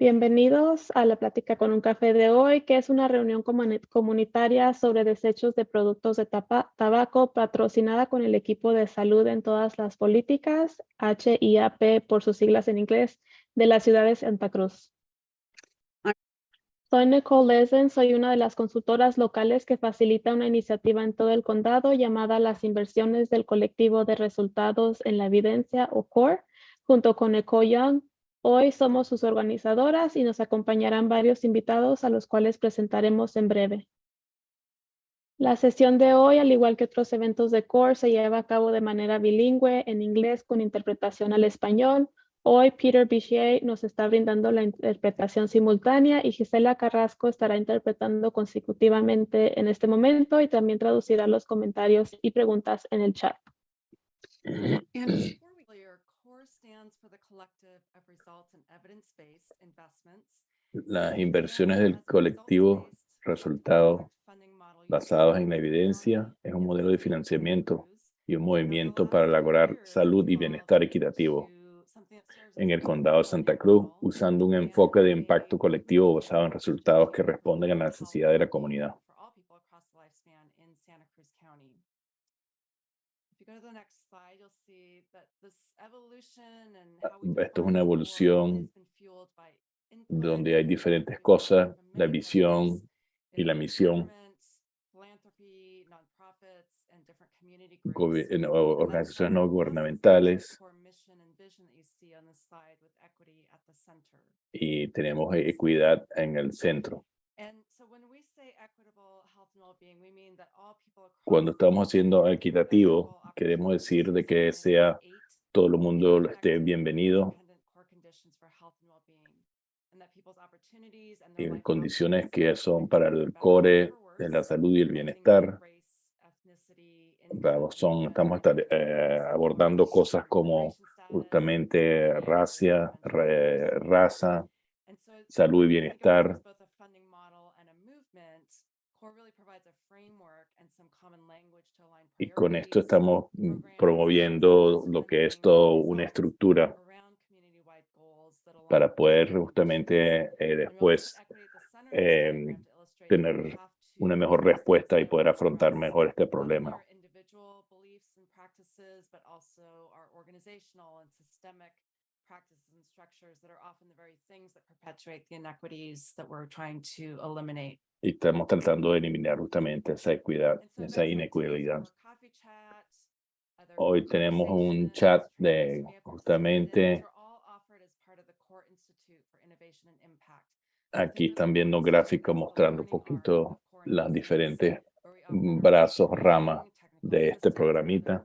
Bienvenidos a la plática con un café de hoy, que es una reunión comunitaria sobre desechos de productos de tabaco patrocinada con el equipo de salud en todas las políticas, HIAP por sus siglas en inglés, de la ciudad de Santa Cruz. Soy Nicole Lesen, soy una de las consultoras locales que facilita una iniciativa en todo el condado llamada Las Inversiones del Colectivo de Resultados en la Evidencia o CORE, junto con Eco Young, Hoy somos sus organizadoras y nos acompañarán varios invitados a los cuales presentaremos en breve. La sesión de hoy, al igual que otros eventos de CORE, se lleva a cabo de manera bilingüe en inglés con interpretación al español. Hoy Peter Bichier nos está brindando la interpretación simultánea y Gisela Carrasco estará interpretando consecutivamente en este momento y también traducirá los comentarios y preguntas en el chat. Las inversiones del colectivo resultados basados en la evidencia es un modelo de financiamiento y un movimiento para lograr salud y bienestar equitativo en el condado de Santa Cruz, usando un enfoque de impacto colectivo basado en resultados que responden a la necesidad de la comunidad. Esto es una evolución donde hay diferentes cosas, la visión y la misión, organizaciones no gubernamentales, y tenemos equidad en el centro. Cuando estamos haciendo equitativo, queremos decir de que sea todo el mundo esté bienvenido en condiciones que son para el core de la salud y el bienestar. Son, estamos eh, abordando cosas como justamente raza, raza, salud y bienestar. Y con esto estamos mm, promoviendo lo que es todo una estructura para poder justamente eh, después em, tener una mejor respuesta y poder afrontar mejor este problema. Y estamos tratando de eliminar justamente esa equidad, esa inequidad. Hoy tenemos un chat de justamente Aquí están viendo gráficos mostrando un poquito las diferentes brazos, ramas de este programita.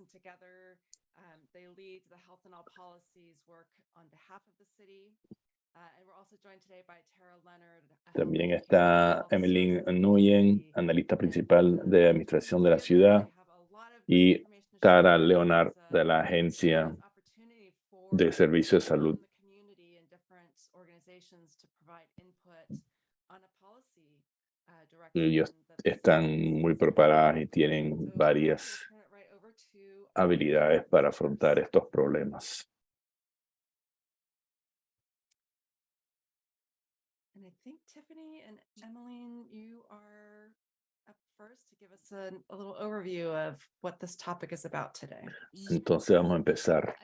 También está Emily Nguyen, analista principal de administración de la ciudad, y Tara Leonard de la Agencia de Servicios de Salud. Ellos están muy preparados y tienen varias habilidades para afrontar estos problemas. Entonces vamos a empezar.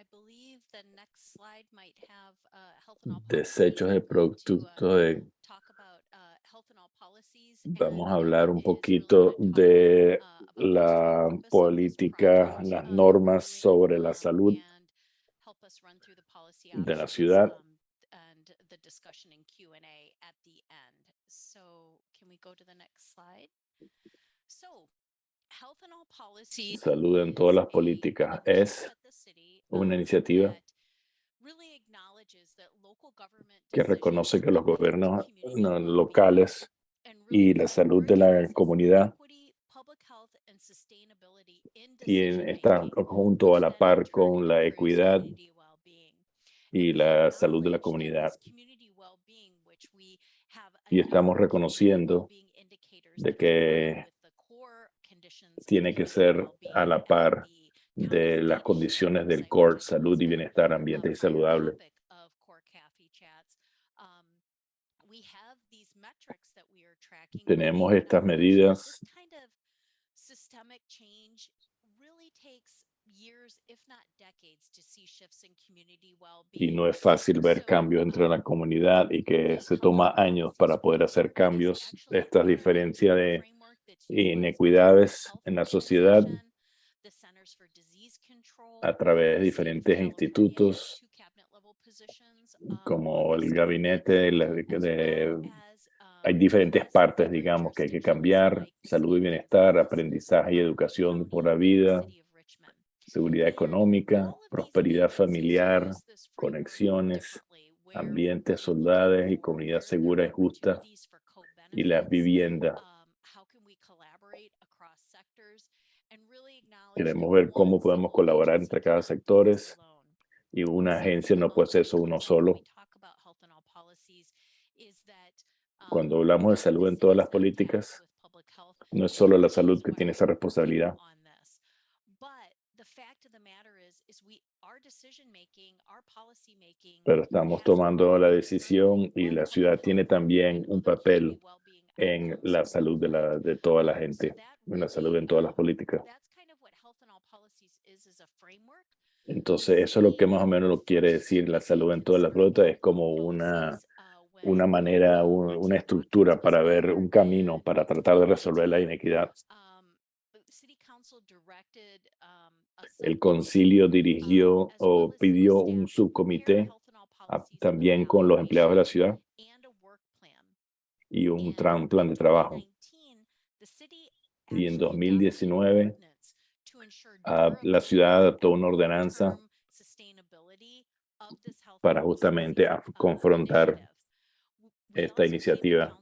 Desechos de productos de Vamos a hablar un poquito de la política, las normas sobre la salud de la ciudad. Salud en todas las políticas es una iniciativa que reconoce que los gobiernos no, locales y la salud de la comunidad tienen, están junto a la par con la equidad y la salud de la comunidad. Y estamos reconociendo de que tiene que ser a la par de las condiciones del core, salud y bienestar, ambiente y saludable. Tenemos estas medidas y no es fácil ver cambios entre la comunidad y que se toma años para poder hacer cambios. Esta diferencia de inequidades en la sociedad a través de diferentes institutos como el gabinete de, hay diferentes partes, digamos, que hay que cambiar, salud y bienestar, aprendizaje y educación por la vida, seguridad económica, prosperidad familiar, conexiones, ambientes, soldados y comunidad segura y justa, y la vivienda. Queremos ver cómo podemos colaborar entre cada sectores y una agencia no puede ser eso uno solo. Cuando hablamos de salud en todas las políticas, no es solo la salud que tiene esa responsabilidad. Pero estamos tomando la decisión y la ciudad tiene también un papel en la salud de, la, de toda la gente, en la salud en todas las políticas. Entonces, eso es lo que más o menos lo quiere decir la salud en todas las rutas, es como una, una manera, una estructura para ver un camino para tratar de resolver la inequidad. El concilio dirigió o pidió un subcomité también con los empleados de la ciudad y un plan de trabajo. Y en 2019 la ciudad adoptó una ordenanza para justamente confrontar esta iniciativa.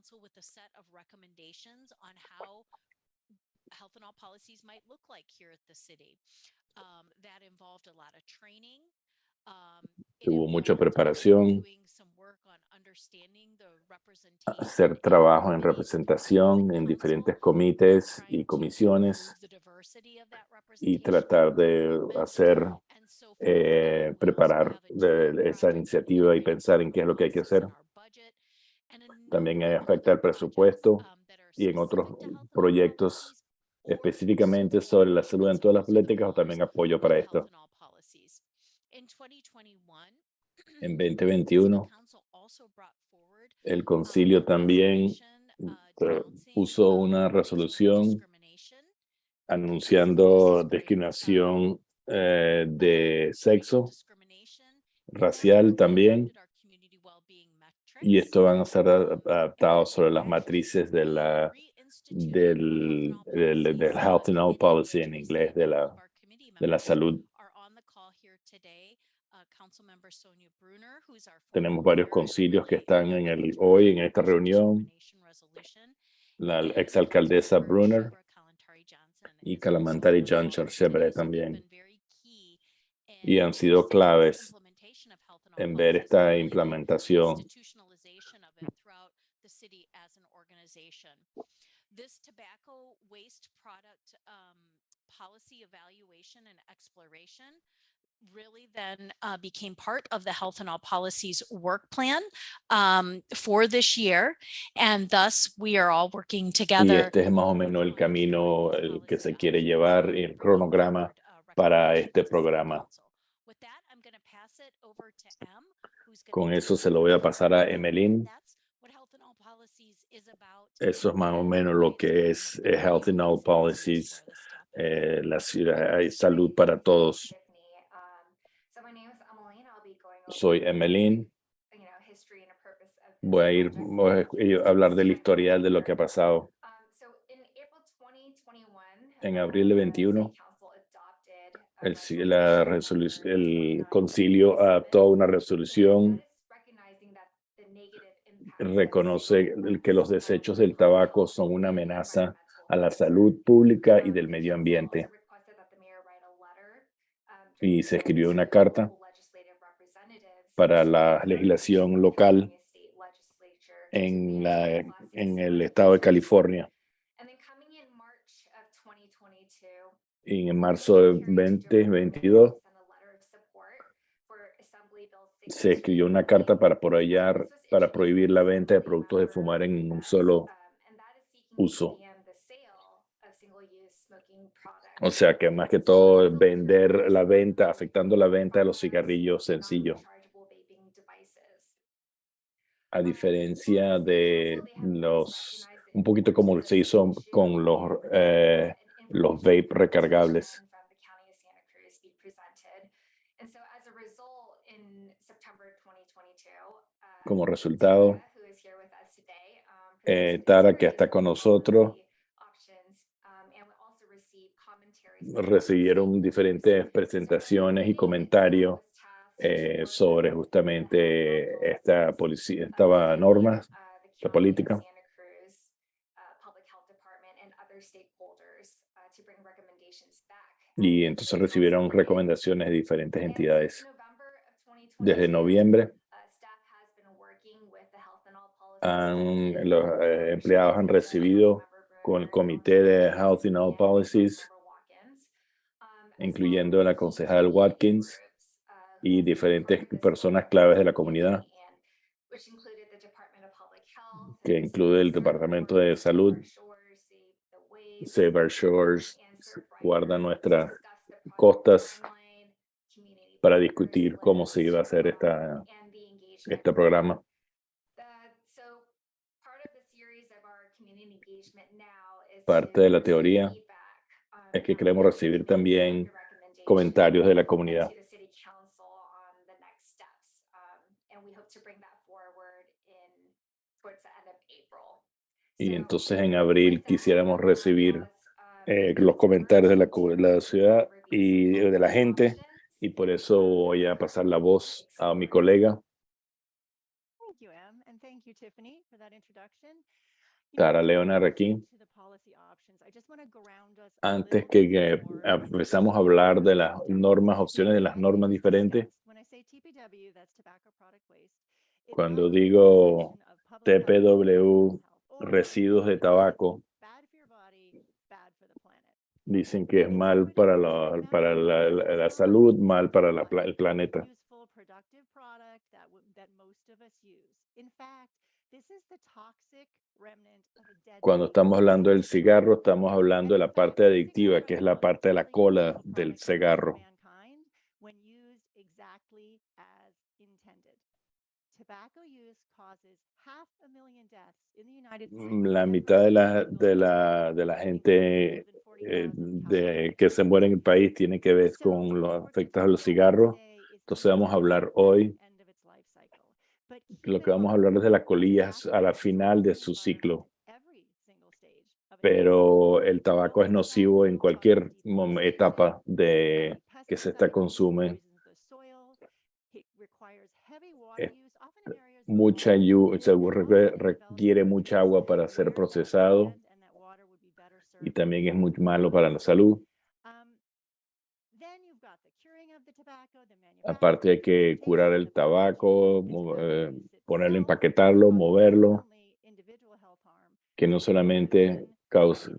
Hubo mucha preparación, hacer trabajo en representación en diferentes comités y comisiones y tratar de hacer, eh, preparar esa iniciativa y pensar en qué es lo que hay que hacer. También afecta el presupuesto y en otros proyectos específicamente sobre la salud en todas las políticas o también apoyo para esto. En 2021, el concilio también puso una resolución anunciando discriminación eh, de sexo, racial también, y esto van a ser adaptados sobre las matrices de la, del, del, Health and Health Policy en inglés, de la, de la salud. Tenemos varios concilios que están en el, hoy en esta reunión. La exalcaldesa Brunner y Calamantari John Chevrolet también. Y han sido claves en ver esta implementación. This tobacco waste product um, policy evaluation and exploration really then uh, became part of the Health and All Policies work plan um, for this year. And thus we are all working together. Y este es más o menos el camino el que se quiere llevar, el cronograma para este programa. Con eso se lo voy a pasar a Emeline. Eso es más o menos lo que es eh, Health and All Policies, eh, la ciudad, salud para todos. Soy Emeline. Voy a ir a hablar del historial de lo que ha pasado. En abril de 21, el, la el concilio adoptó una resolución reconoce que los desechos del tabaco son una amenaza a la salud pública y del medio ambiente. Y se escribió una carta para la legislación local en, la, en el estado de California. Y en marzo de 2022 se escribió una carta para apoyar, para prohibir la venta de productos de fumar en un solo uso. O sea que más que todo vender la venta, afectando la venta de los cigarrillos sencillos. A diferencia de los, un poquito como se hizo con los, eh, los vape recargables. Como resultado, eh, Tara, que está con nosotros, recibieron diferentes presentaciones y comentarios eh, sobre justamente esta policía, esta norma, la política. Y entonces recibieron recomendaciones de diferentes entidades. Desde noviembre, los eh, empleados han recibido con el Comité de Health and All Policies incluyendo la concejal Watkins y diferentes personas claves de la comunidad, que incluye el Departamento de Salud, Save Our Shores, guarda nuestras costas para discutir cómo se iba a hacer esta, este programa. Parte de la teoría es que queremos recibir también comentarios de la comunidad. Y entonces en abril quisiéramos recibir eh, los comentarios de la, la ciudad y de la gente y por eso voy a pasar la voz a mi colega. Tara Leonard aquí. Antes que, empezamos a hablar de las normas, opciones de las normas diferentes, cuando digo TPW, residuos de tabaco, dicen que es mal para la, para la, salud, mal para el planeta. Cuando estamos hablando del cigarro, estamos hablando de la parte adictiva, que es la parte de la cola del cigarro. La mitad de la, de la, de la gente eh, de, que se muere en el país tiene que ver con los efectos de los cigarros. Entonces vamos a hablar hoy lo que vamos a hablar es de las colillas a la final de su ciclo. Pero el tabaco es nocivo en cualquier etapa de que se está consume. Mucha requiere mucha agua para ser procesado y también es muy malo para la salud. Aparte hay que curar el tabaco, eh, ponerlo, empaquetarlo, moverlo, que no solamente causa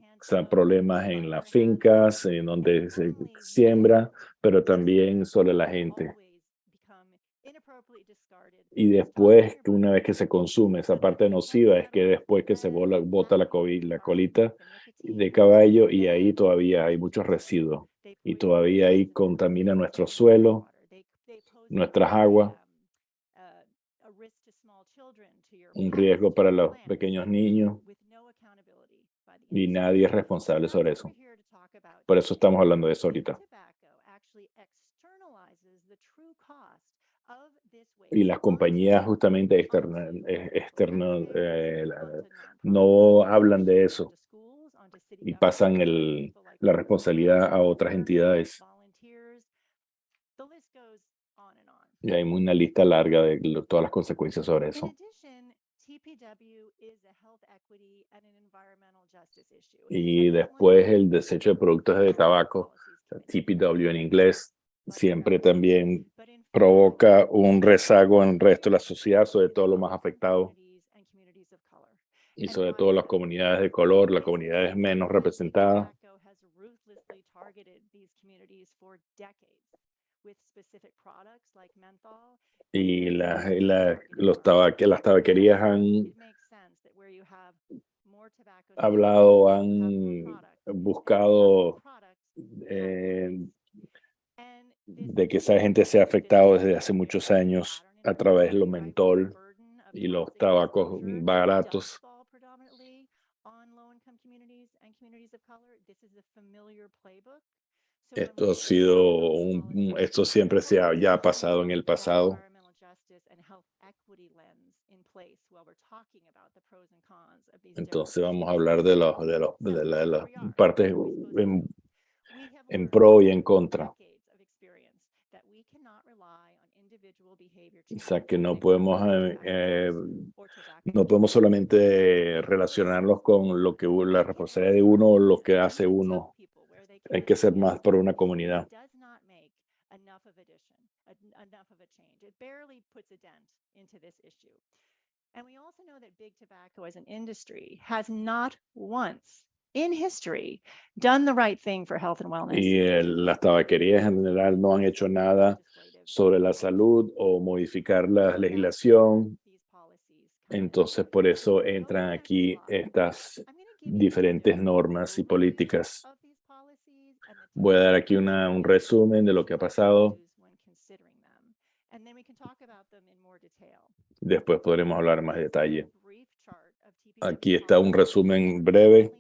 problemas en las fincas, en donde se siembra, pero también sobre la gente. Y después, una vez que se consume, esa parte nociva es que después que se bota la, la colita de caballo y ahí todavía hay muchos residuos y todavía ahí contamina nuestro suelo, nuestras aguas, un riesgo para los pequeños niños y nadie es responsable sobre eso. Por eso estamos hablando de eso ahorita. Y las compañías justamente externas externo, eh, no hablan de eso y pasan el, la responsabilidad a otras entidades. Y hay una lista larga de todas las consecuencias sobre eso. Y después el desecho de productos de tabaco, TPW en inglés, siempre también provoca un rezago en el resto de la sociedad, sobre todo los más afectados y sobre todo las comunidades de color, las comunidades menos representadas. Y la, la, los tabaque, las tabaquerías han hablado, han buscado eh, de que esa gente se ha afectado desde hace muchos años a través de los mentol y los tabacos baratos. Esto ha sido un, esto siempre se ha ya pasado en el pasado. Entonces vamos a hablar de los de los de, la, las partes en, en pro y en contra. O sea que no podemos eh, eh, no podemos solamente relacionarlos con lo que la responsabilidad de uno o lo que hace uno. Hay que ser más por una comunidad. And we also know that big tobacco as an industry has not once in history done the right thing for health and wellness. Y las tabaquerías en general no han hecho nada sobre la salud o modificar la legislación. Entonces, por eso entran aquí estas diferentes normas y políticas. Voy a dar aquí una, un resumen de lo que ha pasado. Después podremos hablar más detalle. Aquí está un resumen breve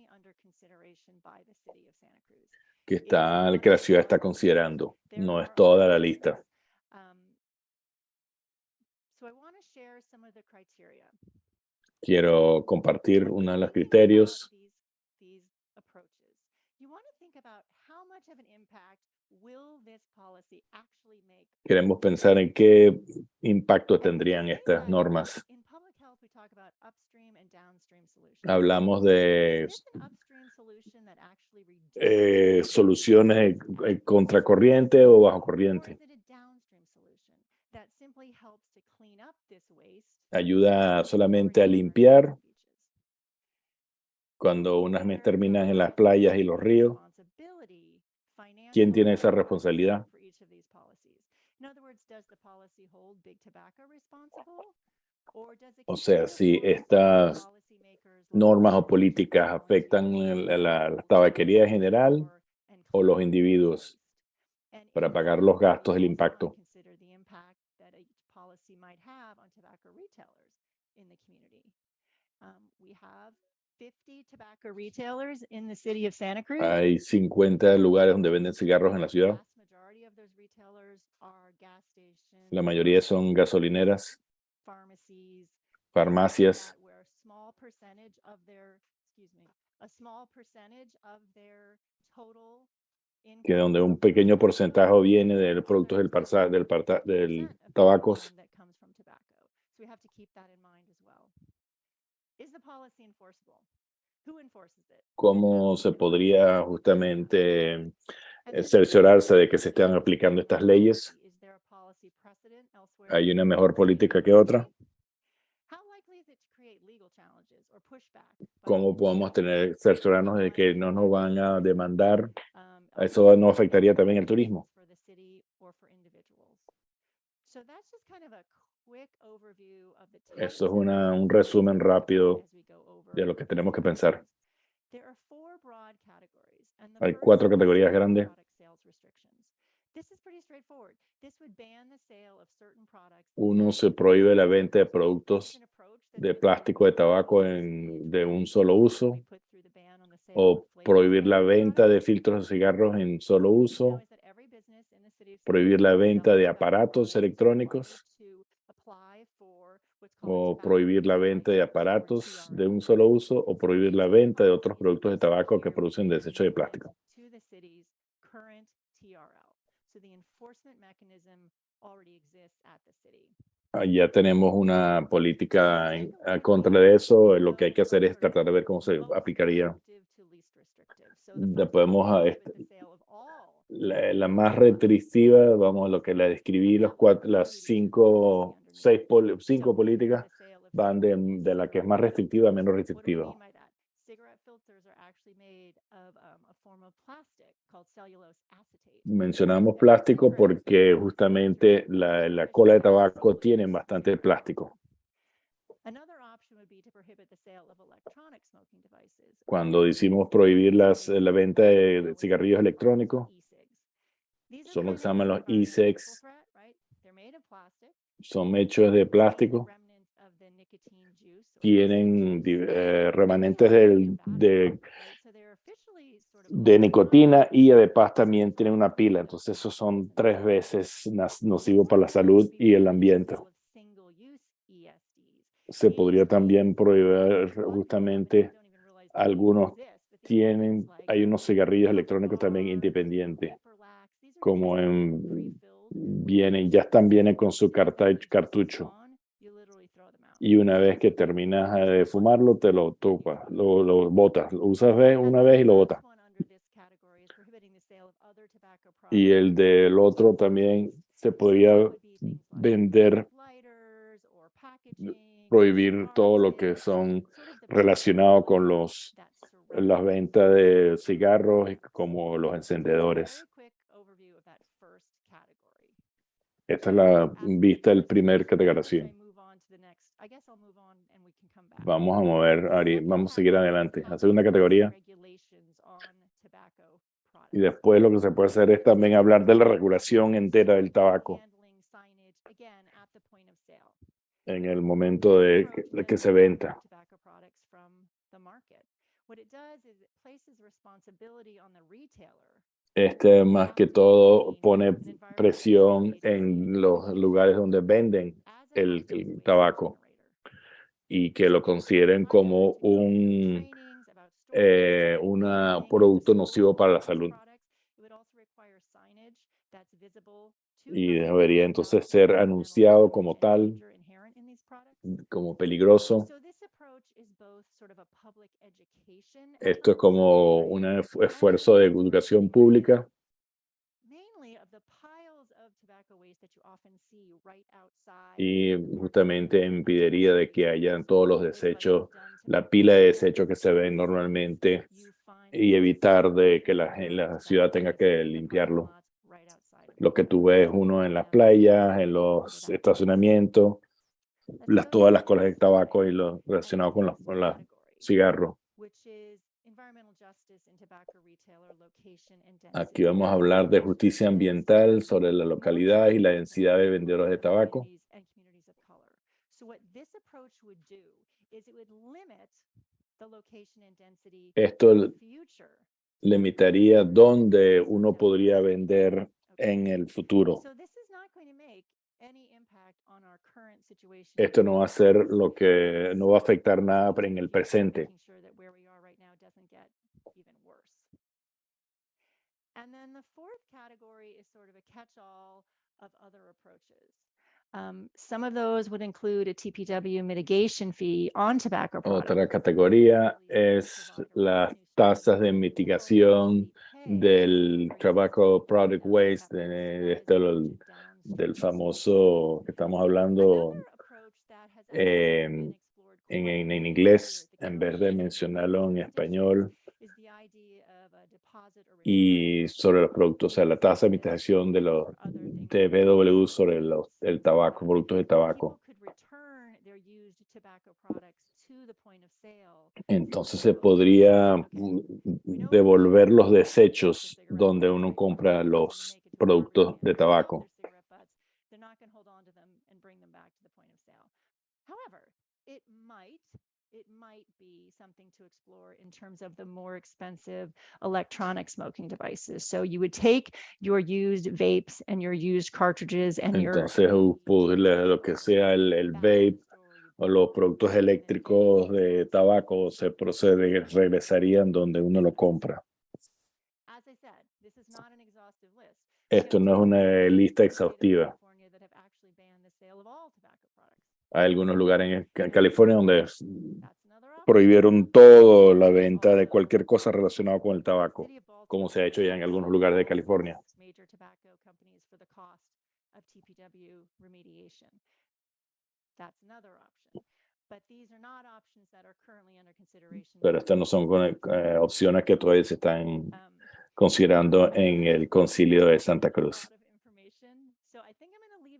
que, está, que la ciudad está considerando. No es toda la lista. Quiero compartir uno de los criterios. Queremos pensar en qué impacto tendrían estas normas. Hablamos de eh, soluciones contracorriente o bajo corriente. Ayuda solamente a limpiar cuando unas me terminan en las playas y los ríos. ¿Quién tiene esa responsabilidad? O sea, si estas normas o políticas afectan la, la tabaquería en general o los individuos para pagar los gastos del impacto. Hay 50 lugares donde venden cigarros en la ciudad. La mayoría son gasolineras, farmacias, que donde un pequeño porcentaje viene del producto del, del, del tabacos. ¿Cómo se podría justamente eh, cerciorarse de que se estén aplicando estas leyes? ¿Hay una mejor política que otra? ¿Cómo podemos tener, cerciorarnos de que no nos van a demandar? ¿Eso no afectaría también el turismo? Eso es una, un resumen rápido de lo que tenemos que pensar. Hay cuatro categorías grandes. Uno se prohíbe la venta de productos de plástico de tabaco en, de un solo uso o prohibir la venta de filtros de cigarros en solo uso, prohibir la venta de aparatos electrónicos o prohibir la venta de aparatos de un solo uso o prohibir la venta de otros productos de tabaco que producen desecho de plástico. Ah, Ya tenemos una política en, a contra de eso. Lo que hay que hacer es tratar de ver cómo se aplicaría. Le podemos a este- La, la más restrictiva, vamos, lo que le describí, los cuatro, las cinco, seis, pol- cinco políticas van de, de la que es más restrictiva a menos restrictiva. Mencionamos plástico porque justamente la, la cola de tabaco tiene bastante plástico. Cuando decimos prohibir las, la venta de, cigarrillos electrónicos, son lo que se llaman los e-cigs. son hechos de plástico, tienen eh, remanentes del- de, de nicotina y además también tienen una pila. Entonces, esos son tres veces nocivos para la salud y el ambiente. Se podría también prohibir justamente algunos tienen, hay unos cigarrillos electrónicos también independientes, como en, vienen, ya están, vienen con su cartucho. Y una vez que terminas de fumarlo, te lo topas, lo, lo botas, lo usas una vez y lo botas. Y el del otro también se podría vender, prohibir todo lo que son relacionados con los, las ventas de cigarros como los encendedores. Esta es la vista del primer categoría. Vamos a mover, Ari, vamos a seguir adelante. La segunda categoría. Y después lo que se puede hacer es también hablar de la regulación entera del tabaco en el momento de que, de que se venta. Este más que todo pone presión en los lugares donde venden el, el tabaco y que lo consideren como un eh, una producto nocivo para la salud. Y debería entonces ser anunciado como tal, como peligroso. Esto es como un esfu- esfuerzo de educación pública y justamente impediría de que hayan todos los desechos, la pila de desechos que se ven normalmente y evitar de que la, la ciudad tenga que limpiarlo. Lo que tú ves uno en las playas, en los estacionamientos, las, todas las colas de tabaco y lo relacionado con los, con los cigarros. Aquí vamos a hablar de justicia ambiental sobre la localidad y la densidad de vendedores de tabaco. Esto limitaría dónde uno podría vender en el futuro. Esto no va a ser lo que no va a afectar nada en el presente. Um, some of those would include a TPW mitigation fee on tobacco products. Otra categoría es las tasas de mitigación del tobacco product waste, de, de este, del famoso que estamos hablando em, en, en, en inglés, en vez de mencionarlo en español, y sobre los productos, o sea, la tasa de mitigación de los de BW sobre los, el tabaco, productos de tabaco. Entonces se podría devolver los desechos donde uno compra los productos de tabaco. Might be something to explore in terms of the more expensive electronic smoking devices. So you would take your used vapes and your used cartridges and your Entonces pues, lo que sea el, el vape o los productos eléctricos de tabaco se procede, regresarían donde uno lo compra. As I said, this is not an exhaustive list. Esto no es una lista exhaustiva. the sale of all tobacco products. Hay algunos lugares en California donde prohibieron todo la venta de cualquier cosa relacionada con el tabaco, como se ha hecho ya en algunos lugares de California. Pero estas no son eh, opciones que todavía se están considerando en el concilio de Santa Cruz.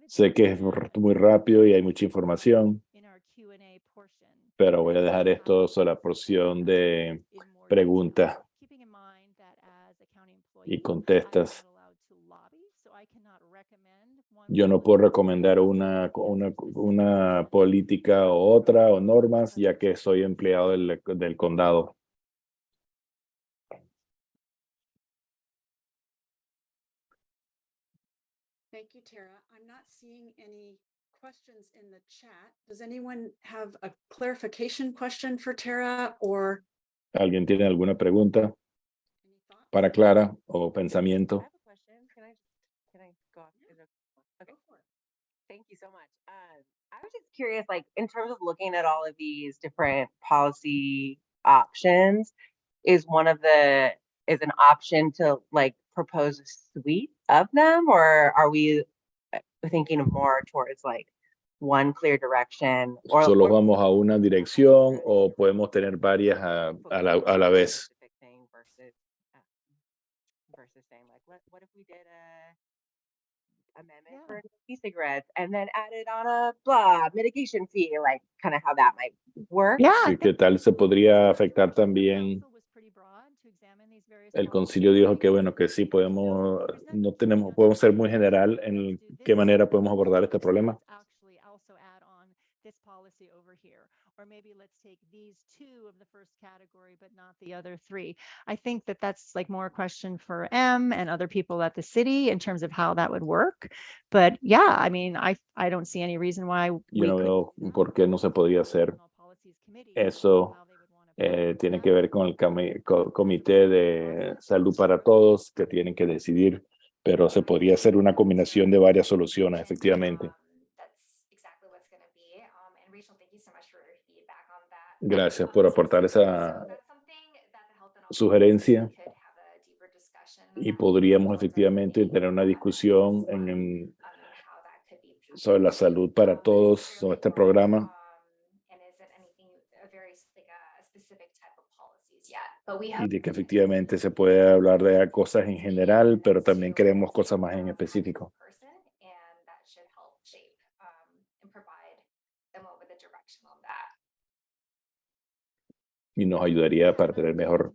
Sé que es muy rápido y hay mucha información, in our Q&A portion. Pero voy a dejar esto sobre la porción de preguntas y contestas. Yo no puedo recomendar una, una, una política o otra o normas, ya que soy empleado del, del condado. Thank you, Tara. I'm not seeing any questions in the chat. Does anyone have a clarification question for Tara or ¿Alguien tiene alguna pregunta para Clara o pensamiento? have a question. Can I, can I go off? Is it- Okay, Go for it. thank you so much. Um, I was just curious, like, in terms of looking at all of these different policy options, is one of the, is an option to like propose a suite of them? Or are we uh, thinking more towards like one clear direction? Or ¿Solo or- vamos a una dirección o podemos tener varias a, a la, a la vez? specific thing versus uh, versus saying like what what if we did a amendment Yeah. for e-cigarettes and then added on a blah mitigation fee like kind of how that might work Yeah, ¿Y qué tal se podría afectar también? El concilio dijo que bueno, que sí podemos, no tenemos, podemos ser muy general en qué manera podemos abordar este problema. Policy over here, or maybe let's take these two of the first category, but not the other three. I think that that's like more a question for M and other people at the city in terms of how that would work. But yeah, I mean, I, I don't see any reason why we Yo no couldn't veo do that. por qué no se podría hacer. Eso, how they would wanna Eh, tiene que ver con el comité de salud para todos que tienen que decidir, pero se podría hacer una combinación de varias soluciones, efectivamente. Gracias por aportar esa sugerencia y podríamos efectivamente tener una discusión en, be sobre la salud para todos, sobre este programa. y de que efectivamente se puede hablar de cosas en general, pero también queremos cosas más en específico. Person, and that should help shape, um, and provide them with a direction on that. Y nos ayudaría para tener mejor.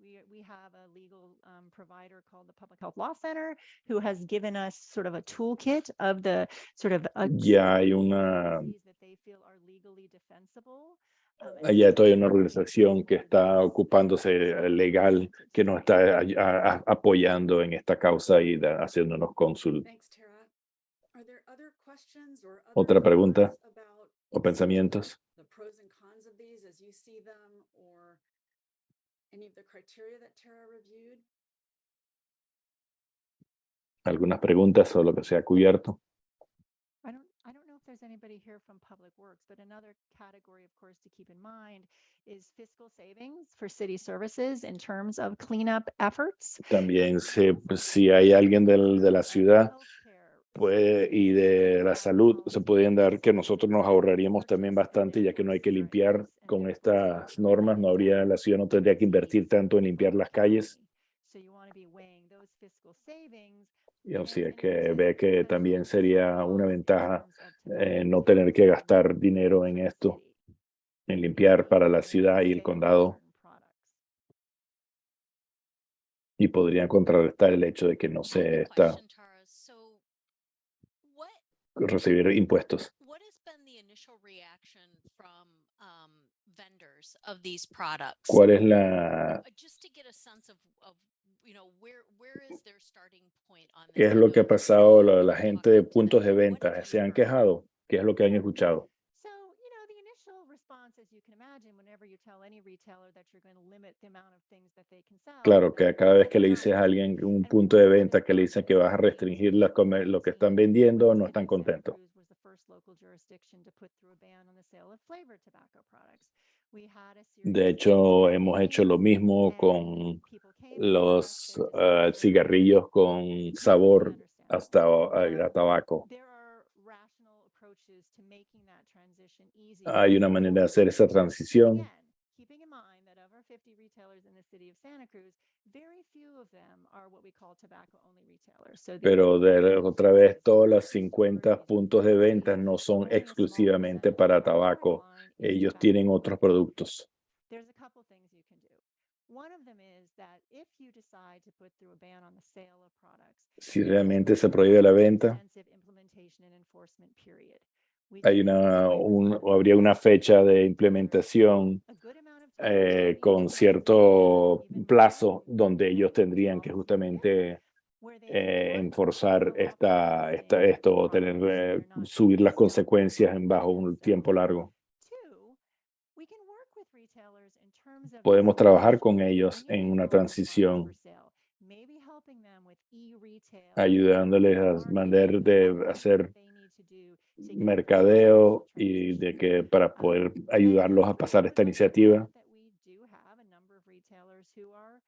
We, we have a legal um, provider called the Public Health Law Center who has given us sort of a toolkit of the sort of. a Ya hay una- um, so todavía hay una organización que está ocupándose legally legal, que nos está a- a- apoyando en esta causa y da- haciéndonos cónsul Thanks, Tara. Are there other questions or Otra other pregunta o pensamientos. the pros and cons of these as you see them or any of the criteria that Tara reviewed? Algunas preguntas o lo que sea cubierto. I don't, I don't know if there's anybody here from Public Works, but another category, of course, to keep in mind is fiscal savings for city services in terms of cleanup efforts. También si, si hay alguien del- de la ciudad Puede, y de la salud, se pueden dar que nosotros nos ahorraríamos también bastante, ya que no hay que limpiar con estas normas, no habría, la ciudad no tendría que invertir tanto en limpiar las calles. Y así es que ve que también sería una ventaja eh, no tener que gastar dinero en esto, en limpiar para la ciudad y el condado, y podrían contrarrestar el hecho de que no se está question, Tara. So what recibir impuestos. what has been the initial reaction from um, vendors of these products? ¿Cuál es la, Uh, qué es lo que ha pasado la, la gente de puntos de venta? ¿Se han quejado? ¿Qué es lo que han escuchado? Claro que cada vez que le dices a alguien un punto de venta que le dicen que vas a restringir la lo que están vendiendo, no están contentos. De hecho, hemos hecho lo mismo con los desire cigarrillos con sabor hasta a, tabaco. Hay una manera de hacer esa transición, pero de otra vez, todos los 50 puntos de ventas no son exclusivamente para tabaco. Ellos tienen otros productos. There's a couple things you can do. One of them is that if you decide to put through a ban on the sale of products. Si realmente se prohíbe la venta, hay una, un, habría una fecha de implementación eh, con cierto plazo donde ellos tendrían que justamente eh, enforzar esta, esta, esto tener, eh, subir las consecuencias en bajo un tiempo largo. Podemos trabajar con ellos en una transición, ayudándoles a manera de hacer mercadeo y de que para poder ayudarlos a pasar esta iniciativa. point that we do have a number of retailers who are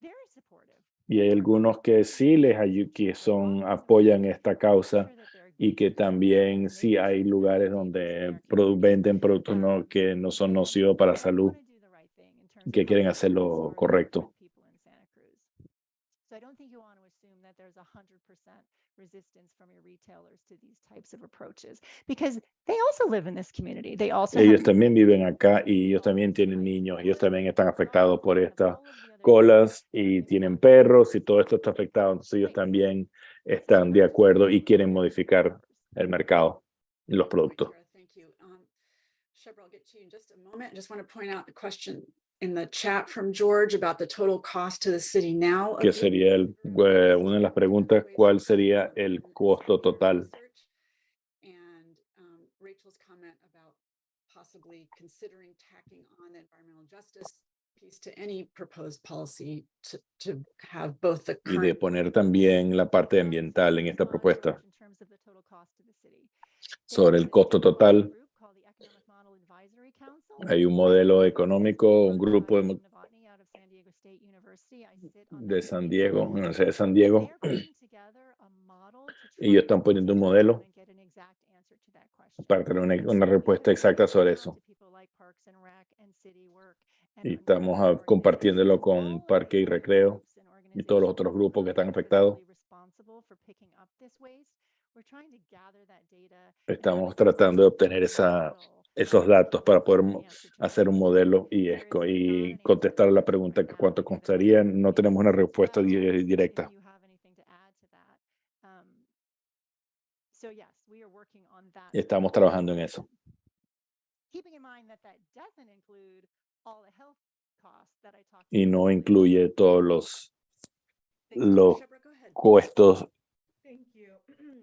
very supportive. Y hay algunos que sí les que son apoyan esta causa y que también sí hay lugares donde produ- venden productos no, que no son nocivos para la salud, que quieren hacer lo correcto. Resistance from your retailers to these types of approaches because they also live in this community. They also Ellos también viven acá y ellos también tienen niños, ellos también están afectados por estas colas y tienen perros y todo esto está afectado, entonces ellos también están de acuerdo y quieren modificar el mercado y los productos. You. Um, Shebra, I'll get to you in just a moment. I just want to point out the question in the chat from George about the total cost to the city now. Que sería el, eh, una de las preguntas, ¿cuál sería el costo total? And um, Rachel's comment about possibly considering tacking on the environmental justice piece to any proposed policy to, to have both the Y de poner también la parte ambiental en esta propuesta In terms of the total cost to the city. sobre el costo total. Hay un modelo económico, un grupo de, de San Diego, Universidad de San Diego, y ellos están poniendo un modelo para tener una, una respuesta exacta sobre eso. Y estamos compartiéndolo con Parque y Recreo y todos los otros grupos que están afectados. Estamos tratando de obtener esa, esos datos para poder hacer un modelo y, esco- y contestar la pregunta que cuánto costaría. No tenemos una respuesta di- directa. Estamos trabajando en eso. Y no incluye todos los los Shebra,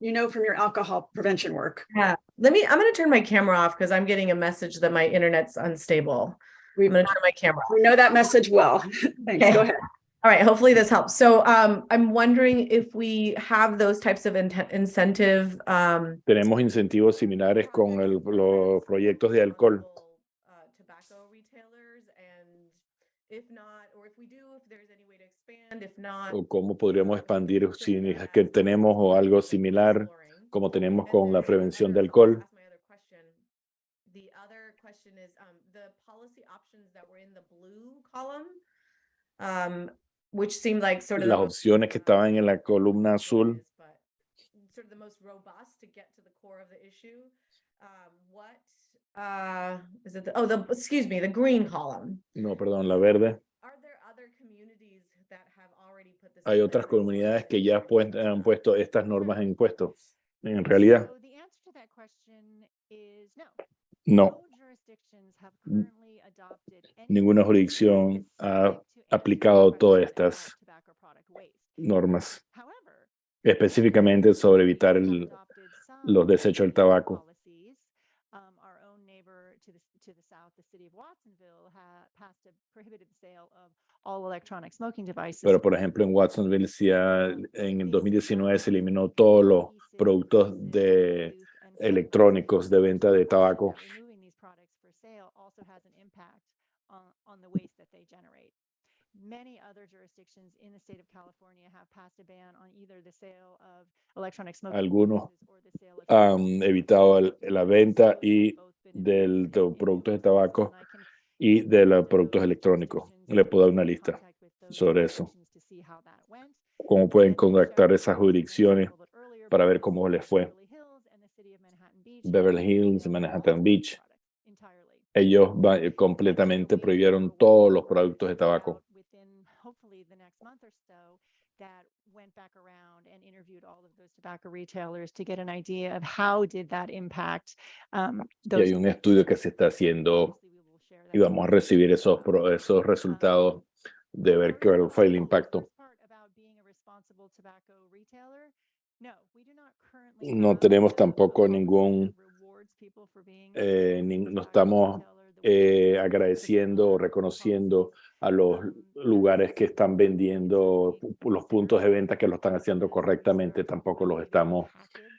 you know, from your alcohol prevention work. Yeah, let me, I'm gonna turn my camera off because I'm getting a message that my internet's unstable. We I'm gonna turn my camera off. we know that message well. Thanks. Go ahead. All right, hopefully this helps. So um, I'm wondering if we have those types of inten- incentive um, Tenemos incentivos similares con el- los proyectos de alcohol. uh, Tobacco retailers and if not, o cómo podríamos expandir si es que tenemos o algo similar como tenemos con la prevención de alcohol. um, Las opciones que estaban en la columna azul, is, but Sort of the most robust to get to the core of the issue. What, is it, the, the, excuse me, the green column. no, perdón, la verde, are there other communities that have already already put this Hay otras place. comunidades que ya han puesto estas normas en impuestos. En realidad, no. Ninguna jurisdicción ha aplicado todas estas normas, específicamente sobre evitar el- los desechos del tabaco. All electronic smoking devices. Pero, por ejemplo, en Watsonville, ha- en el 2019 se eliminó todos los productos de electrónicos de venta de tabaco. Many other jurisdictions in the state of California have passed a ban on either the sale of electronic smoking Algunos devices or the sale of han evitado el- la venta y del de productos de tabaco y de los productos electrónicos. Le puedo dar una lista sobre eso. Cómo pueden contactar esas jurisdicciones para ver cómo les fue. Beverly Hills Manhattan Beach. Ellos eh, completamente prohibieron todos los productos de tabaco. Y hay un estudio que se está haciendo y vamos a recibir esos, esos resultados de ver cuál fue el impacto. No tenemos tampoco ningún, eh, ni- no estamos eh, agradeciendo o reconociendo a los lugares que están vendiendo los puntos de venta que lo están haciendo correctamente. Tampoco los estamos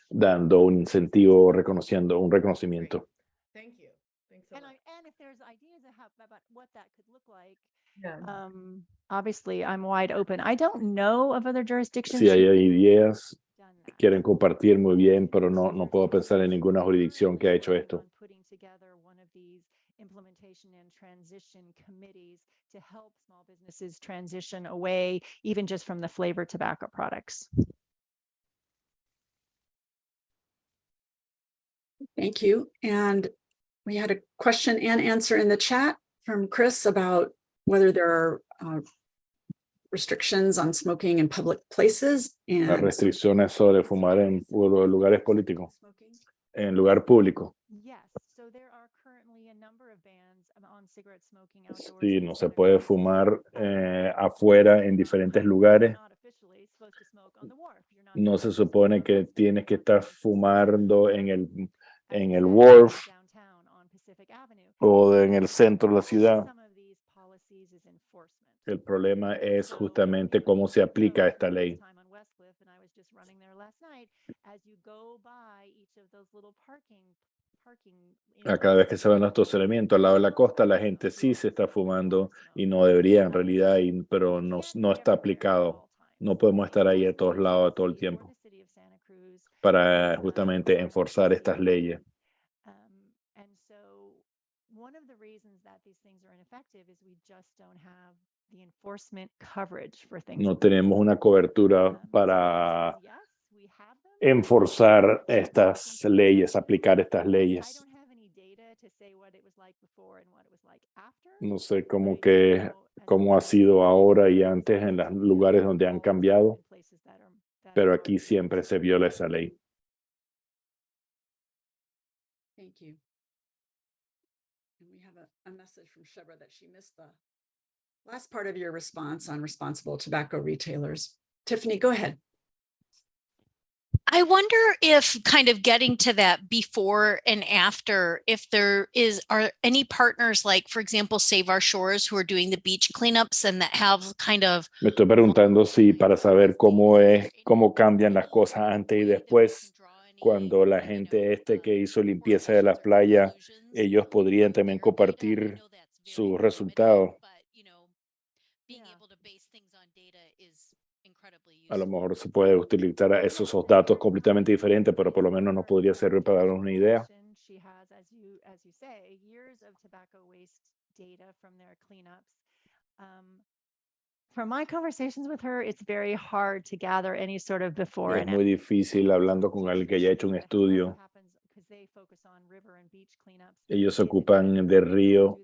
dando un incentivo, o reconociendo un reconocimiento. About what that could look like, Yeah. um, obviously I'm wide open. I don't know of other jurisdictions. Si hay who ideas que quieren compartir muy bien, pero no, no puedo pensar en ninguna jurisdicción que ha hecho esto. Putting together one of these implementation and transition committees to help small businesses transition away, even just from the flavored tobacco products. Thank you. And we had a question and answer in the chat from Chris about whether there are uh, restrictions on smoking in public places Las and restricciones sobre fumar en lugares políticos, smoking. en lugar público. Yes, so there are currently a number of bans on cigarette smoking outdoors. Sí, in no the se puede fumar Um, eh, afuera en diferentes lugares. No se supone on que tienes que estar fumando en el, en el wharf o en el centro de la ciudad. El problema es justamente cómo se aplica esta ley. A cada vez que se van los estacionamientos al lado de la costa, la gente sí se está fumando y no debería en realidad, y- pero no, no está aplicado. No podemos estar ahí a todos lados todo el tiempo para justamente enforzar estas leyes. Um, and so one of the reasons that these things are ineffective is we just don't have the enforcement coverage for things. No tenemos una cobertura Um, para enforzar estas leyes, aplicar estas I leyes. don't have any data to say what it was like before and what it was like after. No sé cómo que, cómo ha sido ahora y antes en los lugares are donde han cambiado, pero aquí siempre se viola esa ley. A, a message from Shebra that she missed the last part of your response on responsible tobacco retailers. Tiffany, go ahead. I wonder if kind of getting to that before and after, if there is, are any partners like, for example, Save Our Shores who are doing the beach cleanups and that have kind of Me estoy preguntando si para saber cómo es, cómo cambian las cosas antes y después, cuando la gente este que hizo limpieza de la playa, ellos podrían también compartir sus resultados. A lo mejor se puede utilizar esos, esos datos completamente diferentes, pero por lo menos nos podría servir para darnos una idea. From my conversations with her, it's very hard to gather any sort of before Es muy difícil hablando con alguien que haya hecho un estudio. Ellos se ocupan de río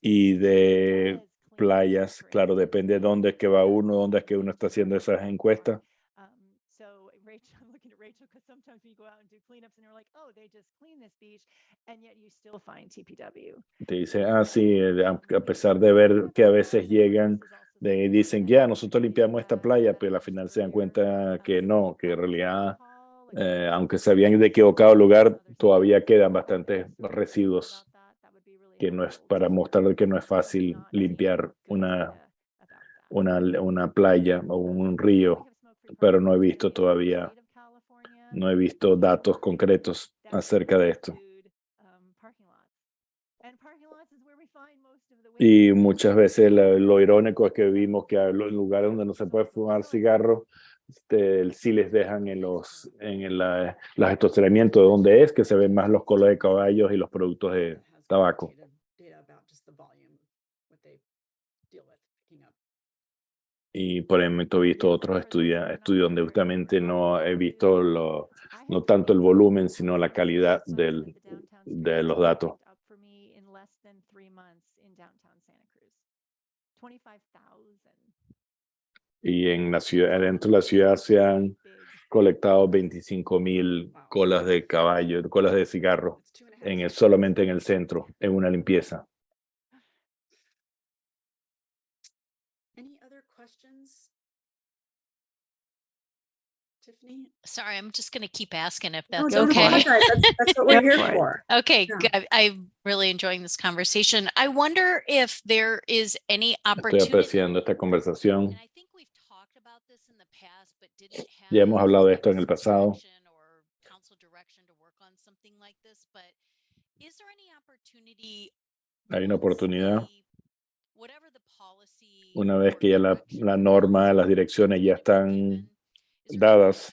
y de playas. Claro, depende de dónde es que va uno, dónde es que uno está haciendo esas encuestas. Um, so Rachel, I'm looking at Rachel because sometimes we go out and do cleanups and you're like, oh, they just cleaned this beach, and yet you still find TPW. Te dice, ah, sí, eh, a pesar de ver que a veces llegan, de, dicen, ya, nosotros limpiamos esta playa, pero al final se dan cuenta que no, que en realidad, eh, aunque se habían equivocado el lugar, todavía quedan bastantes residuos, que no es para mostrar que no es fácil limpiar una, una, una playa o un río, pero no he visto todavía, no he visto datos concretos acerca de esto. Y muchas veces lo irónico es que vimos que los lugares donde no se puede fumar cigarro, este, sí les dejan en los en el, la- los estacionamientos de donde es, que se ven más los colos de caballos y los productos de tabaco. quantitative Data about just the volume, what they deal with picking up. Y por el momento he visto otros estudia- estudios donde justamente no he visto lo, no tanto el volumen, sino la calidad de los datos. Up for me in less than three months in downtown Santa Cruz. 25,000. Y en la ciudad, dentro de la ciudad se han colectado 25 mil colas de caballo, colas de cigarro, en el, solamente en el centro, en una limpieza. Any other questions? Tiffany? Sorry, I'm just going to keep asking if No, that's don't okay. apologize. That's, that's what we're Go here for it. for. Okay, Yeah. g- I- I'm really enjoying this conversation. I wonder if there is any Estoy opportunity. apreciando esta conversación. I think we've talked about this in the past, but didn't Ya hemos hablado de esto en el some pasado. direction or council direction to work on something like this, but is there any opportunity Hay una once oportunidad, the- whatever the policy una vez que ya la, la or norma, las direcciones ya están dadas,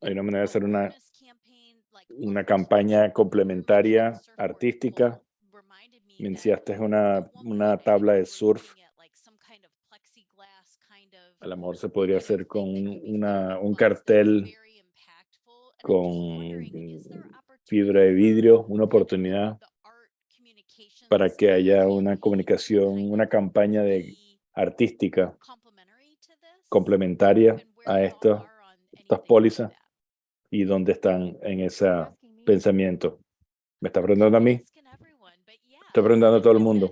hay una manera de hacer una, una campaña complementaria artística. me enseñaste una, una tabla de surf. A lo mejor se podría hacer con una, un cartel con fibra de vidrio, una oportunidad para que haya una comunicación, una campaña de artística complementaria a esto, estas pólizas y dónde están en ese pensamiento. ¿Me está preguntando a mí? Estoy preguntando a todo el mundo.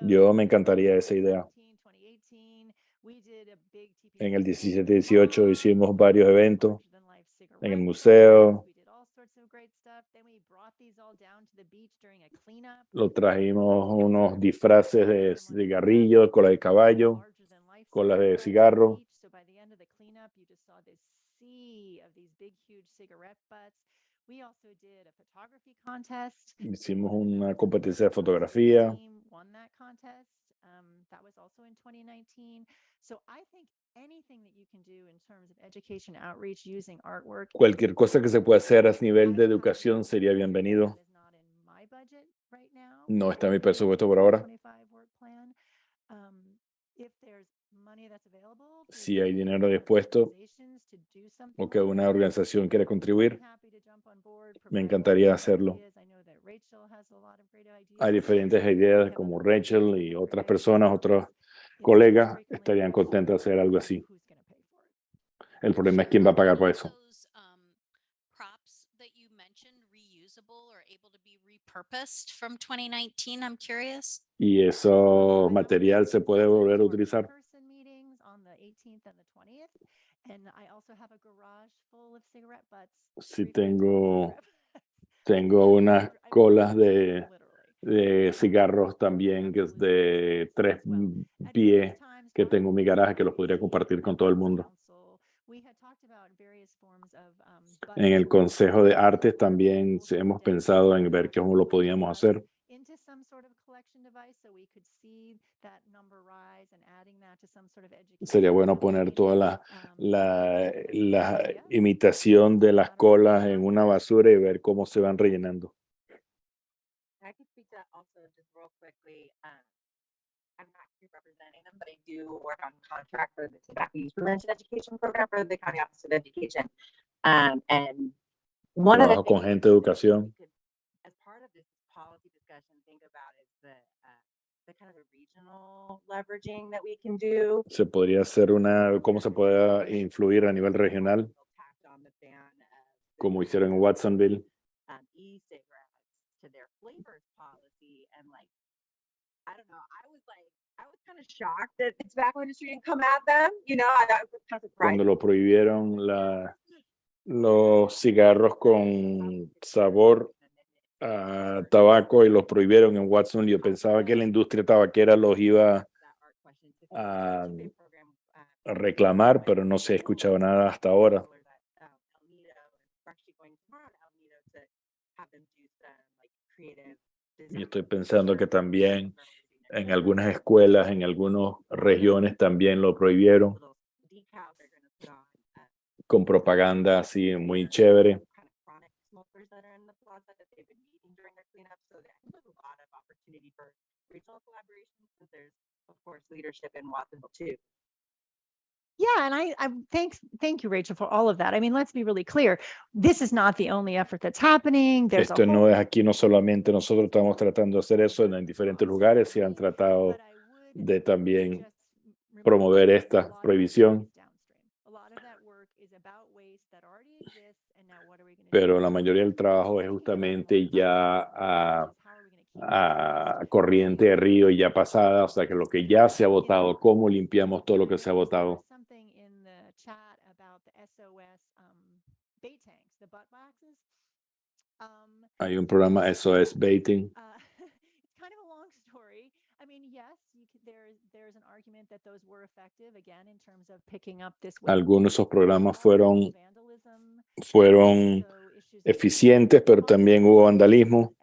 Yo me encantaría esa idea. 2017, 2018, we did a big En el TPW 17-18 walk, hicimos varios eventos en el museo. butts, we did all sorts of great stuff. Then we brought these all down to the beach during a cleanup. Lo trajimos unos disfraces de cigarrillos, cola de caballo, colas de cigarro. Hicimos una competencia de fotografía. Um, that was also in 2019. So I think anything that you can do in terms of education outreach using artwork. Cualquier cosa que se pueda hacer a nivel de educación sería bienvenido. No está en mi presupuesto por ahora. 2025 work plan. Um, Si hay dinero dispuesto o que una organización quiere contribuir, me encantaría hacerlo. Hay diferentes ideas como Rachel y otras personas, otros colegas estarían contentos de hacer algo así. El problema es quién va a pagar por eso. those, um, props that you mentioned reusable or able to be repurposed from 2019? I'm curious. Y eso material se puede volver a utilizar. In-person meetings on the 18th and the 20th. And I also have a garage full of cigarette butts. Sí tengo, tengo unas colas de, de cigarros también, que es de tres pies, que tengo en mi garaje que los podría compartir con todo el mundo. council, we had talked about various forms of, um, En el Consejo de Artes también hemos pensado en ver cómo lo podíamos hacer. into some sort of collection device so we could see that number rise and adding that to some sort of Sería education bueno poner toda la, um, la, la imitación de las colas en una basura y ver cómo se van rellenando. I could speak to that also just real quickly. I'm not here representing them, but I do work on contract for the tobacco use prevention education program for the county office of education. Um, and one of the con gente educación. could- As part of this policy discussion think about the the kind of a regional leveraging that we can do. Se podría hacer una, cómo se puede influir a nivel regional, Tacked on the ban of como hicieron en Watsonville. Kind of shocked that the tobacco industry didn't come at them, you know, I I was kind of surprised. Cuando lo prohibieron la, los cigarros con sabor a tabaco y los prohibieron en Watson, yo pensaba que la industria tabaquera los iba a a reclamar, pero no se ha escuchado nada hasta ahora. Y estoy pensando que también en algunas escuelas, en algunas regiones también lo prohibieron con propaganda así muy chévere. Yeah, and I, I thanks, thank you, Rachel, for all of that. I mean, let's be really clear. This is not the only effort that's happening. There's Esto no es aquí, no solamente nosotros estamos tratando de hacer eso en, en diferentes lugares, se han tratado de también promover esta prohibición. pero la mayoría del trabajo es justamente ya a, a corriente de río ya pasada, o sea que lo que ya se ha votado, cómo limpiamos todo lo que se ha votado. Something in the chat about the SOS um, bait tanks, the butt waxes. Um, Hay un programa SOS Baiting, uh, it's kind of a long story. I mean, yes, you could, there's there's an argument that those were effective again in terms of picking up this. waste, algunos de esos programas fueron, fueron eficientes, pero también hubo vandalismo.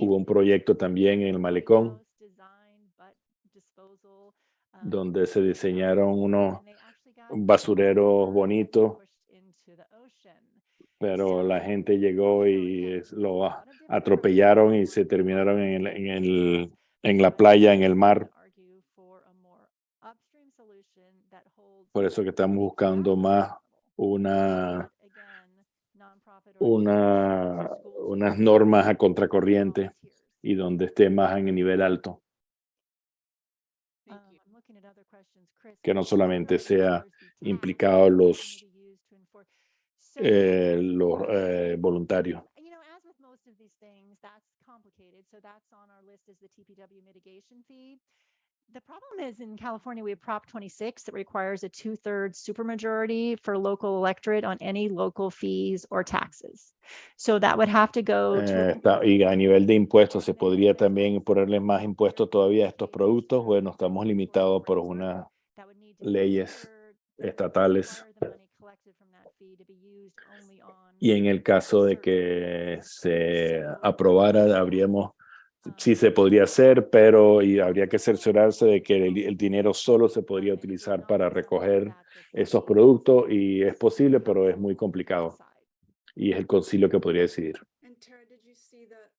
Hubo un proyecto también en el malecón donde se diseñaron unos basureros bonitos, pero la gente llegó y lo atropellaron y se terminaron en el, en el, en la playa, en el mar. Por eso que estamos buscando más una, una, unas normas a contracorriente y donde esté más en el nivel alto, Um, I'm looking at other questions, Chris. Que no solamente sea What los, eh, los eh, voluntarios. the TPW mitigation fee. The problem is in California, we have Prop 26 that requires a two thirds supermajority for local electorate on any local fees or taxes. So that would have to go Eh, to. está- y a nivel de impuestos, ¿se podría también ponerle más impuestos todavía a estos productos? Bueno, estamos limitados por unas leyes estatales. Y en el caso de que se aprobara, habríamos, sí se podría hacer, pero y habría que cerciorarse de que el, el dinero solo se podría utilizar para recoger esos productos y es posible, pero es muy complicado y es el concilio que podría decidir. And Tara, did you see the,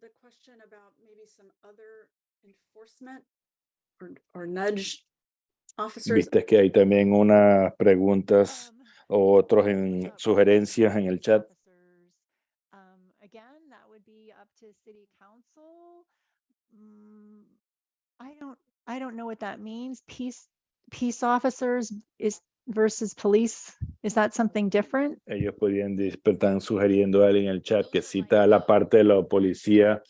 the question about maybe some other enforcement or, or nudge? Viste que hay también unas preguntas Um, o otros en sugerencias en el chat. I don't, know what that means. Peace, peace officers is versus police. Is that something different? Ellos pero están sugiriendo en el chat que cita la parte de la policía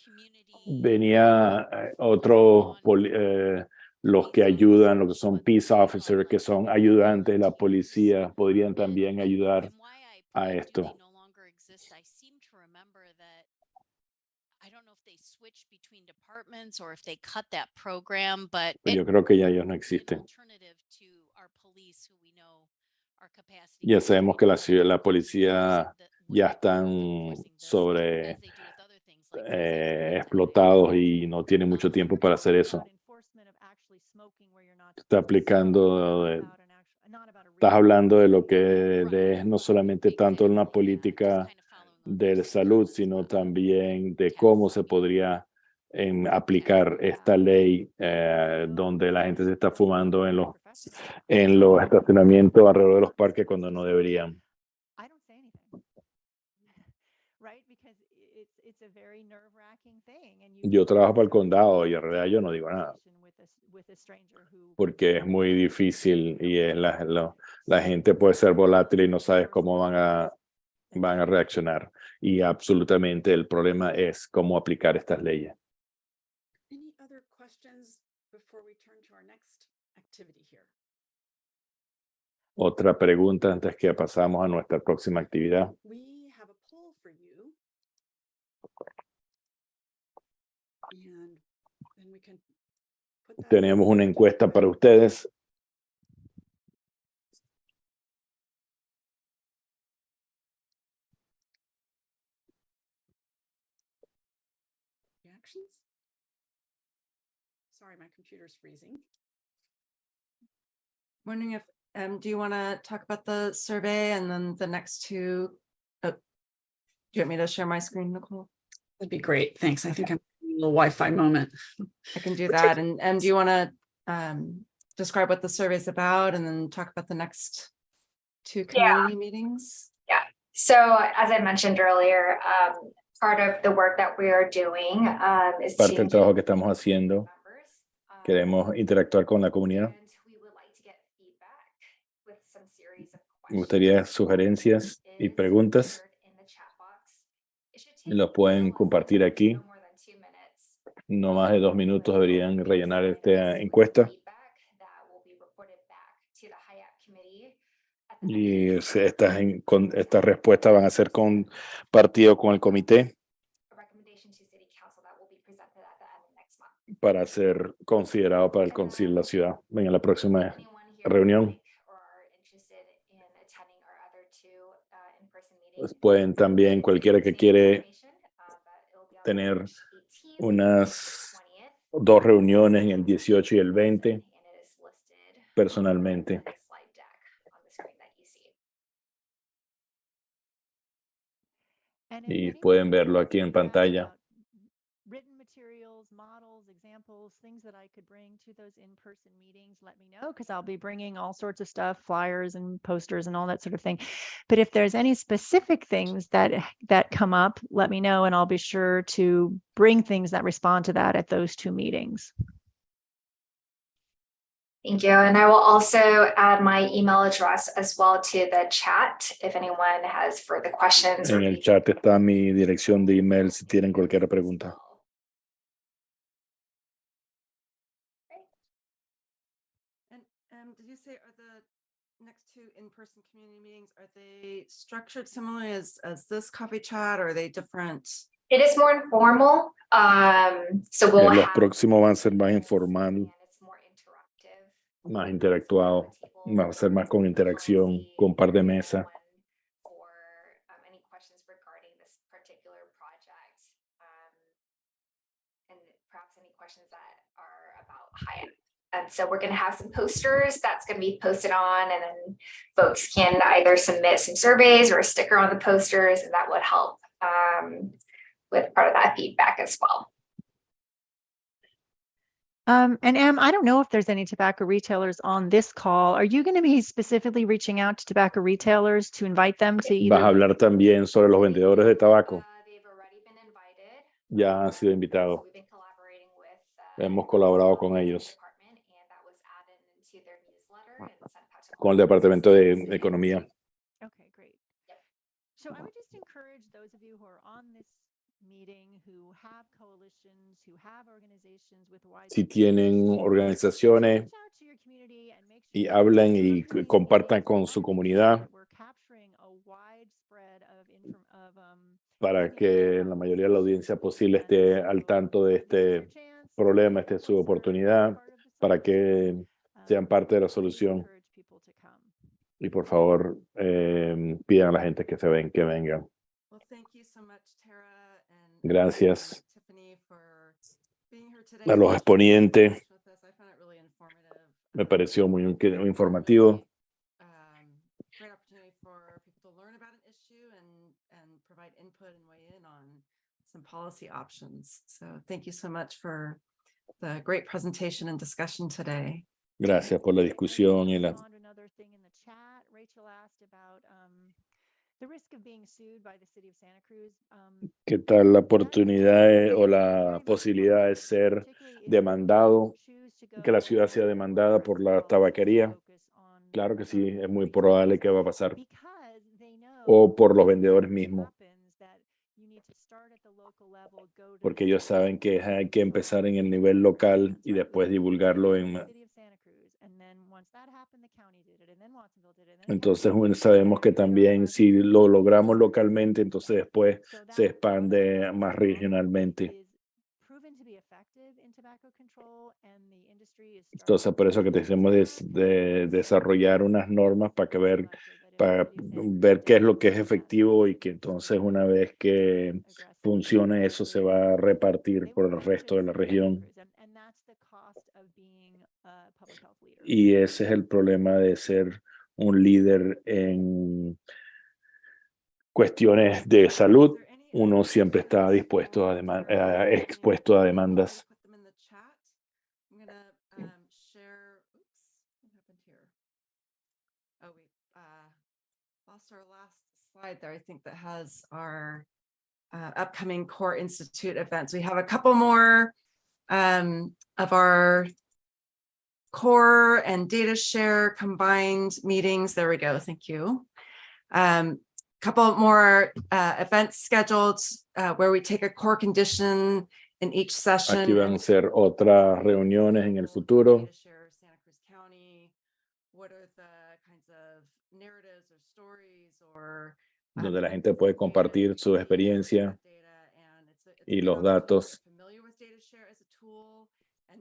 venía eh, poli- eh, los que ayudan, los que son peace officers, que son ayudantes de la policía, podrían también ayudar a esto. It- yo creo que ya ellos no existen. Ya sabemos que la, la policía ya están sobre eh, explotados y no tienen mucho tiempo para hacer eso está aplicando, eh, de, estás hablando de lo que es no solamente tanto una política de salud, sino también de cómo se podría en aplicar esta ley eh, donde la gente se está fumando en los, en los estacionamientos alrededor de los parques cuando no deberían. Yo trabajo para el condado y en realidad yo no digo nada. Porque es muy difícil y es la, la, la gente puede ser volátil y no sabes cómo van a, van a reaccionar. Y absolutamente el problema es cómo aplicar estas leyes. Any other questions before we turn to our next activity here? Otra pregunta antes que pasamos a nuestra próxima actividad. Tenemos una encuesta para ustedes. reactions. Sorry, my computer's freezing. Wondering if, um, do you want to talk about the survey and then the next two? uh, Do you want me to share my screen, Nicole? That'd be great. Thanks. I think I'm having a little Wi-Fi moment. I can do that. And, and do you want to um, describe what the survey is about and then talk about the next two Yeah. community meetings? So as I mentioned earlier, um, part of the work that we are doing, um, is. Parte del to trabajo que estamos haciendo. members, Queremos interactuar con la comunidad. Me gustaría sugerencias y preguntas. Los pueden compartir aquí. No más de dos minutos deberían rellenar esta encuesta. Y estas, estas respuestas van a ser compartidas con el comité para ser considerado para el concilio de la ciudad en la próxima reunión. Pues pueden también, cualquiera que quiere tener unas dos reuniones en el 18 y el 20 personalmente. Y pueden verlo aquí en pantalla. About Written materials, models, examples, things that I could bring to those in-person meetings, let me know, because I'll be bringing all sorts of stuff, flyers and posters and all that sort of thing. But if there's any specific things that, that come up, let me know and I'll be sure to bring things that respond to that at those two meetings. Thank you. And I will also add my email address as well to the chat if anyone has further questions. or En el chat está mi dirección de email si tienen cualquier pregunta. Next two in-person community meetings, are they structured similarly as, as this coffee chat or are they different? It is more informal, um, so Eh, we'll Los have próximos van a ser más informal, it's more interactive. más interactuado, va a ser más con interacción, con par de mesas. For um, any questions regarding this particular project. um, And perhaps any questions that are about Hyatt. And so we're gonna have some posters that's gonna be posted on and then folks can either submit some surveys or a sticker on the posters and that would help um, with part of that feedback as well. Um, and Em, I don't know if there's any tobacco retailers on this call. Are you going to be specifically reaching out to tobacco retailers to invite them to Vas a hablar también sobre los vendedores de tabaco. Uh, They've already been invited. Ya han sido invitados. so we've been collaborating with, uh, Hemos colaborado con the ellos, who have organizations with wide. Si tienen organizaciones y hablan y compartan con su comunidad um, para que la mayoría de la audiencia posible esté al tanto de este problema, esta es su oportunidad para que sean parte de la solución. Y por favor, eh, pidan a la gente que se ven, que vengan. Gracias a los exponentes. Me um, pareció muy, muy informativo. um, policy options. So thank you so much for the great presentation and discussion today. Gracias por la discusión y la Thing in the chat. Rachel asked about, um, the risk of being sued by the city of Santa Cruz. um, ¿Qué tal la oportunidad eh, o la posibilidad de ser demandado, que la ciudad sea demandada por la tabaquería? Claro que sí, um, es muy probable que va a pasar. because they O por los vendedores mismos, porque ellos saben que hay que empezar en el nivel local y después divulgarlo en... Entonces bueno, sabemos que también si lo logramos localmente, entonces después se expande más regionalmente. Entonces por eso que decimos that. de desarrollar unas normas para que ver, para ver qué es lo que es efectivo y que entonces una vez que funcione eso se va a repartir por el resto de la región. Y ese es el problema de ser un líder en cuestiones de salud. Uno siempre está dispuesto a for deman- Dara? a- Any expuesto a demandas. There, I think that has our uh, upcoming Core Institute events. We have a couple more um, of our core and data share combined meetings. There we go. Thank you. Um, couple more uh, events scheduled uh, where we take a core condition in each session. Aquí van a ser otras reuniones en el futuro data share Santa Cruz County. What are the kinds of narratives or stories or donde la gente puede compartir su experiencia about data, and it's a- it's a y los datos.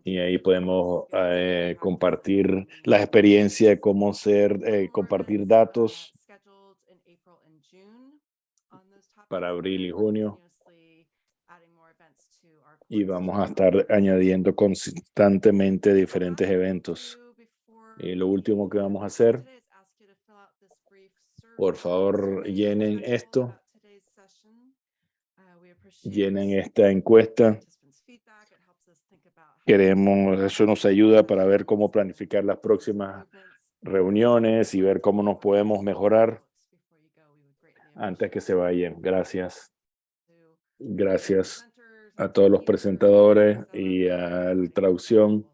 Y ahí podemos eh, compartir and la experiencia de cómo ser, eh, compartir datos para abril y junio y vamos a estar añadiendo constantemente diferentes eventos. Y lo último que vamos a hacer, por favor, llenen esto, llenen esta encuesta. participants' feedback. It helps us think about how to Queremos, eso nos ayuda para ver cómo planificar las próximas reuniones y ver cómo nos podemos mejorar antes que se vayan. Gracias. Gracias a todos los presentadores y a la traducción.